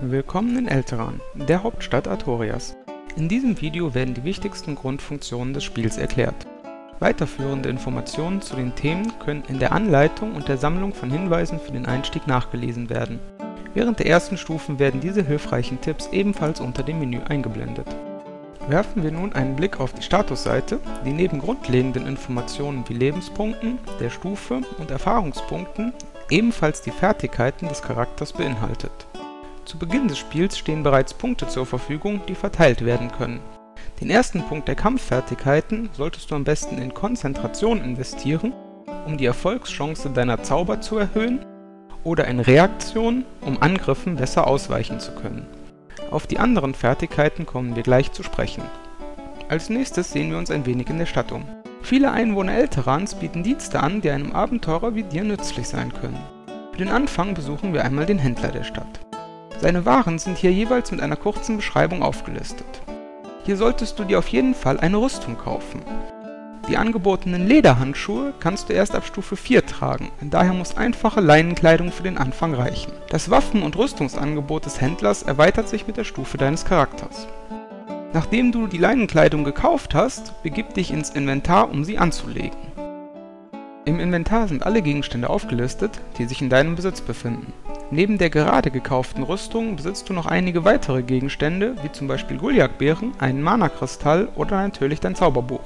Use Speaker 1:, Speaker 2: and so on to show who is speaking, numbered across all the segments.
Speaker 1: Willkommen in Elteran, der Hauptstadt Artorias. In diesem Video werden die wichtigsten Grundfunktionen des Spiels erklärt. Weiterführende Informationen zu den Themen können in der Anleitung und der Sammlung von Hinweisen für den Einstieg nachgelesen werden. Während der ersten Stufen werden diese hilfreichen Tipps ebenfalls unter dem Menü eingeblendet. Werfen wir nun einen Blick auf die Statusseite, die neben grundlegenden Informationen wie Lebenspunkten, der Stufe und Erfahrungspunkten ebenfalls die Fertigkeiten des Charakters beinhaltet. Zu Beginn des Spiels stehen bereits Punkte zur Verfügung, die verteilt werden können. Den ersten Punkt der Kampffertigkeiten solltest du am besten in Konzentration investieren, um die Erfolgschance deiner Zauber zu erhöhen, oder in Reaktion, um Angriffen besser ausweichen zu können. Auf die anderen Fertigkeiten kommen wir gleich zu sprechen. Als nächstes sehen wir uns ein wenig in der Stadt um. Viele Einwohner Elterans bieten Dienste an, die einem Abenteurer wie dir nützlich sein können. Für den Anfang besuchen wir einmal den Händler der Stadt. Seine Waren sind hier jeweils mit einer kurzen Beschreibung aufgelistet. Hier solltest du dir auf jeden Fall eine Rüstung kaufen. Die angebotenen Lederhandschuhe kannst du erst ab Stufe 4 tragen, daher muss einfache Leinenkleidung für den Anfang reichen. Das Waffen- und Rüstungsangebot des Händlers erweitert sich mit der Stufe deines Charakters. Nachdem du die Leinenkleidung gekauft hast, begib dich ins Inventar, um sie anzulegen. Im Inventar sind alle Gegenstände aufgelistet, die sich in deinem Besitz befinden. Neben der gerade gekauften Rüstung besitzt du noch einige weitere Gegenstände, wie zum Beispiel Guljak-Beeren, einen Mana-Kristall oder natürlich dein Zauberbuch.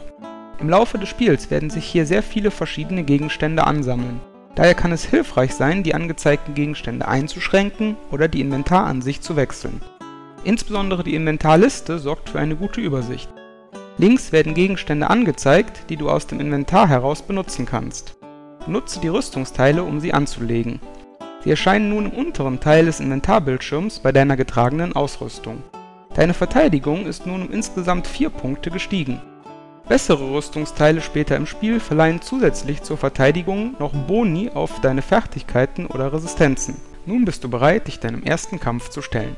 Speaker 1: Im Laufe des Spiels werden sich hier sehr viele verschiedene Gegenstände ansammeln. Daher kann es hilfreich sein, die angezeigten Gegenstände einzuschränken oder die Inventaransicht zu wechseln. Insbesondere die Inventarliste sorgt für eine gute Übersicht. Links werden Gegenstände angezeigt, die du aus dem Inventar heraus benutzen kannst. Nutze die Rüstungsteile, um sie anzulegen. Sie erscheinen nun im unteren Teil des Inventarbildschirms bei deiner getragenen Ausrüstung. Deine Verteidigung ist nun um insgesamt 4 Punkte gestiegen. Bessere Rüstungsteile später im Spiel verleihen zusätzlich zur Verteidigung noch Boni auf deine Fertigkeiten oder Resistenzen. Nun bist du bereit, dich deinem ersten Kampf zu stellen.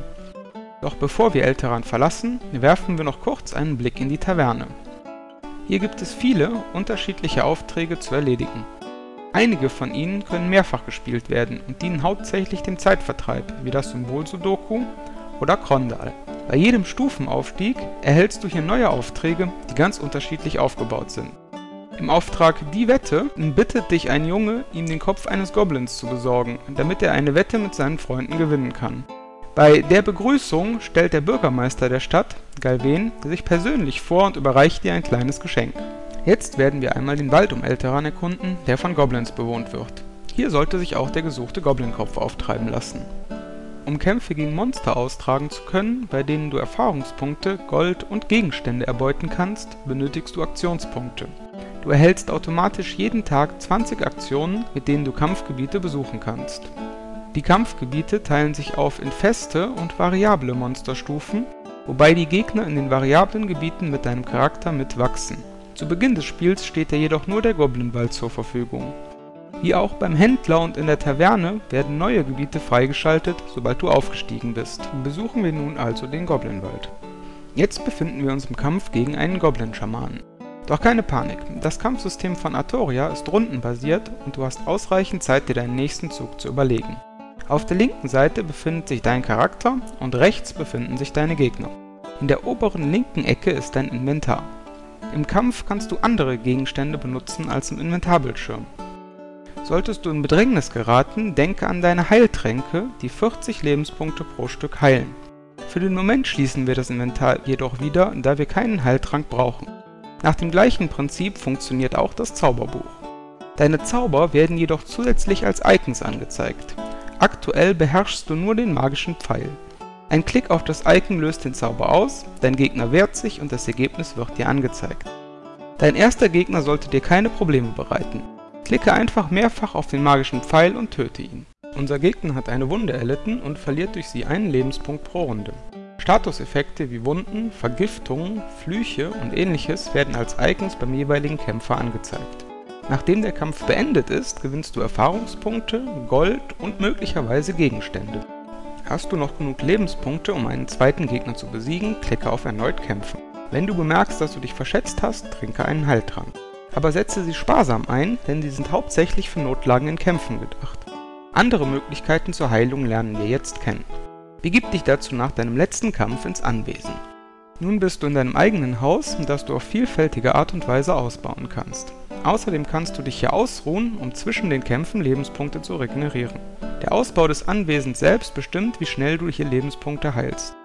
Speaker 1: Doch bevor wir Elteran verlassen, werfen wir noch kurz einen Blick in die Taverne. Hier gibt es viele unterschiedliche Aufträge zu erledigen. Einige von ihnen können mehrfach gespielt werden und dienen hauptsächlich dem Zeitvertreib, wie das Symbol Sudoku oder Krondal. Bei jedem Stufenaufstieg erhältst du hier neue Aufträge, die ganz unterschiedlich aufgebaut sind. Im Auftrag Die Wette bittet dich ein Junge, ihm den Kopf eines Goblins zu besorgen, damit er eine Wette mit seinen Freunden gewinnen kann. Bei der Begrüßung stellt der Bürgermeister der Stadt, Galven, sich persönlich vor und überreicht dir ein kleines Geschenk. Jetzt werden wir einmal den Wald um Elteran erkunden, der von Goblins bewohnt wird. Hier sollte sich auch der gesuchte Goblinkopf auftreiben lassen. Um Kämpfe gegen Monster austragen zu können, bei denen du Erfahrungspunkte, Gold und Gegenstände erbeuten kannst, benötigst du Aktionspunkte. Du erhältst automatisch jeden Tag 20 Aktionen, mit denen du Kampfgebiete besuchen kannst. Die Kampfgebiete teilen sich auf in feste und variable Monsterstufen, wobei die Gegner in den variablen Gebieten mit deinem Charakter mitwachsen. Zu Beginn des Spiels steht dir jedoch nur der Goblinwald zur Verfügung. Wie auch beim Händler und in der Taverne werden neue Gebiete freigeschaltet, sobald du aufgestiegen bist. Besuchen wir nun also den Goblinwald. Jetzt befinden wir uns im Kampf gegen einen Goblin-Schamanen. Doch keine Panik, das Kampfsystem von Artoria ist rundenbasiert und du hast ausreichend Zeit, dir deinen nächsten Zug zu überlegen. Auf der linken Seite befindet sich dein Charakter und rechts befinden sich deine Gegner. In der oberen linken Ecke ist dein Inventar. Im Kampf kannst du andere Gegenstände benutzen als im Inventarbildschirm. Solltest du in Bedrängnis geraten, denke an deine Heiltränke, die 40 Lebenspunkte pro Stück heilen. Für den Moment schließen wir das Inventar jedoch wieder, da wir keinen Heiltrank brauchen. Nach dem gleichen Prinzip funktioniert auch das Zauberbuch. Deine Zauber werden jedoch zusätzlich als Icons angezeigt. Aktuell beherrschst du nur den magischen Pfeil. Ein Klick auf das Icon löst den Zauber aus, dein Gegner wehrt sich und das Ergebnis wird dir angezeigt. Dein erster Gegner sollte dir keine Probleme bereiten. Klicke einfach mehrfach auf den magischen Pfeil und töte ihn. Unser Gegner hat eine Wunde erlitten und verliert durch sie einen Lebenspunkt pro Runde. Statuseffekte wie Wunden, Vergiftungen, Flüche und ähnliches werden als Icons beim jeweiligen Kämpfer angezeigt. Nachdem der Kampf beendet ist, gewinnst du Erfahrungspunkte, Gold und möglicherweise Gegenstände. Hast du noch genug Lebenspunkte, um einen zweiten Gegner zu besiegen, klicke auf Erneut kämpfen. Wenn du bemerkst, dass du dich verschätzt hast, trinke einen Heiltrank aber setze sie sparsam ein, denn sie sind hauptsächlich für Notlagen in Kämpfen gedacht. Andere Möglichkeiten zur Heilung lernen wir jetzt kennen. Begib dich dazu nach deinem letzten Kampf ins Anwesen. Nun bist du in deinem eigenen Haus, das du auf vielfältige Art und Weise ausbauen kannst. Außerdem kannst du dich hier ausruhen, um zwischen den Kämpfen Lebenspunkte zu regenerieren. Der Ausbau des Anwesens selbst bestimmt, wie schnell du hier Lebenspunkte heilst.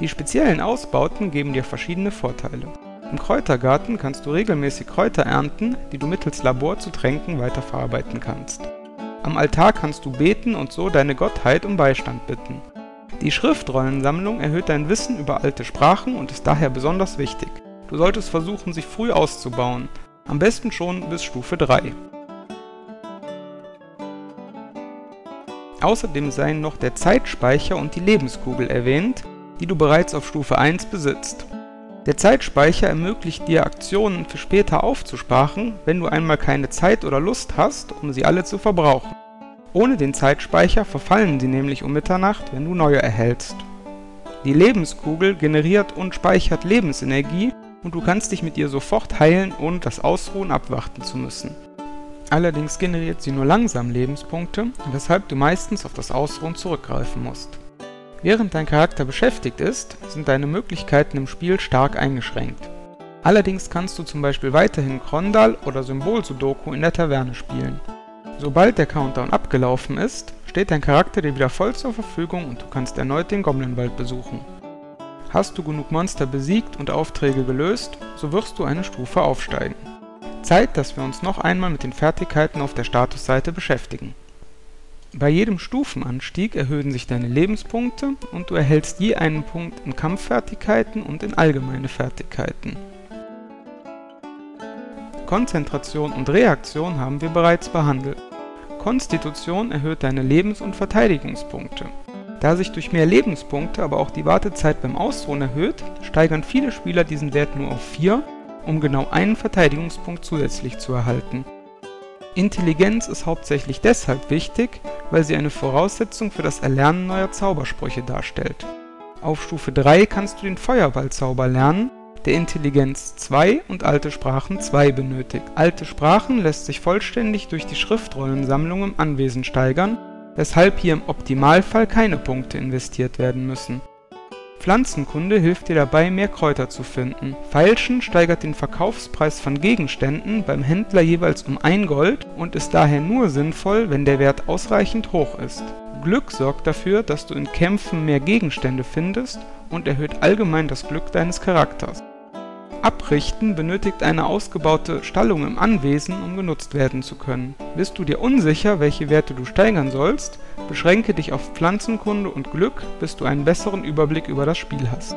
Speaker 1: Die speziellen Ausbauten geben dir verschiedene Vorteile. Im Kräutergarten kannst du regelmäßig Kräuter ernten, die du mittels Labor zu Tränken weiterverarbeiten kannst. Am Altar kannst du beten und so deine Gottheit um Beistand bitten. Die Schriftrollensammlung erhöht dein Wissen über alte Sprachen und ist daher besonders wichtig. Du solltest versuchen, sie früh auszubauen, am besten schon bis Stufe 3. Außerdem seien noch der Zeitspeicher und die Lebenskugel erwähnt, die du bereits auf Stufe 1 besitzt. Der Zeitspeicher ermöglicht dir Aktionen für später aufzusparen, wenn du einmal keine Zeit oder Lust hast, um sie alle zu verbrauchen. Ohne den Zeitspeicher verfallen sie nämlich um Mitternacht, wenn du neue erhältst. Die Lebenskugel generiert und speichert Lebensenergie und du kannst dich mit ihr sofort heilen, ohne das Ausruhen abwarten zu müssen. Allerdings generiert sie nur langsam Lebenspunkte, weshalb du meistens auf das Ausruhen zurückgreifen musst. Während dein Charakter beschäftigt ist, sind deine Möglichkeiten im Spiel stark eingeschränkt. Allerdings kannst du zum Beispiel weiterhin Krondal oder Symbol-Sudoku in der Taverne spielen. Sobald der Countdown abgelaufen ist, steht dein Charakter dir wieder voll zur Verfügung und du kannst erneut den Goblinwald besuchen. Hast du genug Monster besiegt und Aufträge gelöst, so wirst du eine Stufe aufsteigen. Zeit, dass wir uns noch einmal mit den Fertigkeiten auf der Statusseite beschäftigen. Bei jedem Stufenanstieg erhöhen sich deine Lebenspunkte und du erhältst je einen Punkt in Kampffertigkeiten und in allgemeine Fertigkeiten. Konzentration und Reaktion haben wir bereits behandelt. Konstitution erhöht deine Lebens- und Verteidigungspunkte. Da sich durch mehr Lebenspunkte aber auch die Wartezeit beim Ausruhen erhöht, steigern viele Spieler diesen Wert nur auf 4, um genau einen Verteidigungspunkt zusätzlich zu erhalten. Intelligenz ist hauptsächlich deshalb wichtig, weil sie eine Voraussetzung für das Erlernen neuer Zaubersprüche darstellt. Auf Stufe 3 kannst du den Feuerballzauber lernen, der Intelligenz 2 und Alte Sprachen 2 benötigt. Alte Sprachen lässt sich vollständig durch die Schriftrollensammlung im Anwesen steigern, weshalb hier im Optimalfall keine Punkte investiert werden müssen Pflanzenkunde hilft dir dabei, mehr Kräuter zu finden. Feilschen steigert den Verkaufspreis von Gegenständen beim Händler jeweils um 1 Gold und ist daher nur sinnvoll, wenn der Wert ausreichend hoch ist. Glück sorgt dafür, dass du in Kämpfen mehr Gegenstände findest und erhöht allgemein das Glück deines Charakters Abrichten benötigt eine ausgebaute Stallung im Anwesen, um genutzt werden zu können. Bist du dir unsicher, welche Werte du steigern sollst, beschränke dich auf Pflanzenkunde und Glück, bis du einen besseren Überblick über das Spiel hast.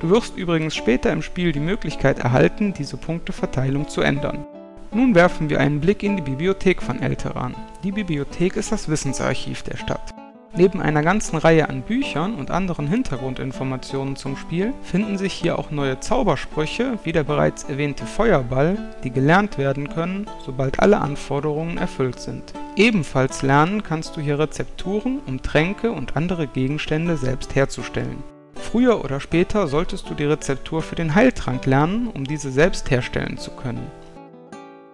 Speaker 1: Du wirst übrigens später im Spiel die Möglichkeit erhalten, diese Punkteverteilung zu ändern. Nun werfen wir einen Blick in die Bibliothek von Elteran. Die Bibliothek ist das Wissensarchiv der Stadt. Neben einer ganzen Reihe an Büchern und anderen Hintergrundinformationen zum Spiel finden sich hier auch neue Zaubersprüche wie der bereits erwähnte Feuerball, die gelernt werden können, sobald alle Anforderungen erfüllt sind. Ebenfalls lernen kannst du hier Rezepturen, um Tränke und andere Gegenstände selbst herzustellen. Früher oder später solltest du die Rezeptur für den Heiltrank lernen, um diese selbst herstellen zu können.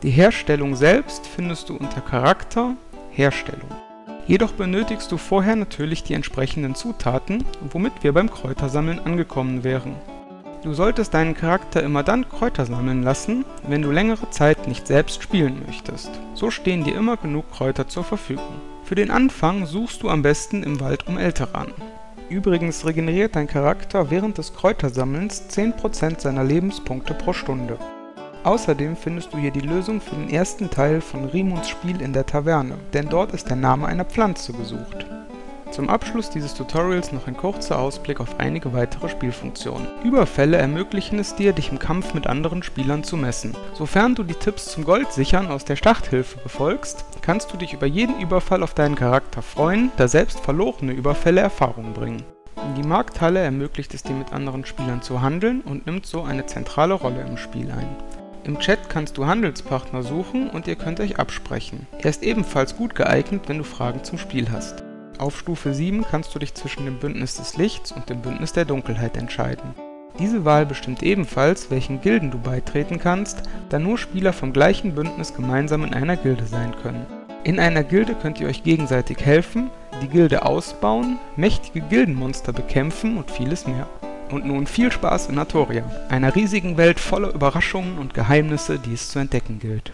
Speaker 1: Die Herstellung selbst findest du unter Charakter Herstellung. Jedoch benötigst du vorher natürlich die entsprechenden Zutaten, womit wir beim Kräutersammeln angekommen wären. Du solltest deinen Charakter immer dann Kräuter sammeln lassen, wenn du längere Zeit nicht selbst spielen möchtest. So stehen dir immer genug Kräuter zur Verfügung. Für den Anfang suchst du am besten im Wald um Elteran. Übrigens regeneriert dein Charakter während des Kräutersammelns 10% seiner Lebenspunkte pro Stunde. Außerdem findest du hier die Lösung für den ersten Teil von Rimunds Spiel in der Taverne, denn dort ist der Name einer Pflanze gesucht. Zum Abschluss dieses Tutorials noch ein kurzer Ausblick auf einige weitere Spielfunktionen. Überfälle ermöglichen es dir, dich im Kampf mit anderen Spielern zu messen. Sofern du die Tipps zum Goldsichern aus der Starthilfe befolgst, kannst du dich über jeden Überfall auf deinen Charakter freuen, da selbst verlorene Überfälle Erfahrung bringen. Die Markthalle ermöglicht es dir mit anderen Spielern zu handeln und nimmt so eine zentrale Rolle im Spiel ein. Im Chat kannst du Handelspartner suchen und ihr könnt euch absprechen. Er ist ebenfalls gut geeignet, wenn du Fragen zum Spiel hast. Auf Stufe 7 kannst du dich zwischen dem Bündnis des Lichts und dem Bündnis der Dunkelheit entscheiden. Diese Wahl bestimmt ebenfalls, welchen Gilden du beitreten kannst, da nur Spieler vom gleichen Bündnis gemeinsam in einer Gilde sein können. In einer Gilde könnt ihr euch gegenseitig helfen, die Gilde ausbauen, mächtige Gildenmonster bekämpfen und vieles mehr. Und nun viel Spaß in Artoria, einer riesigen Welt voller Überraschungen und Geheimnisse, die es zu entdecken gilt.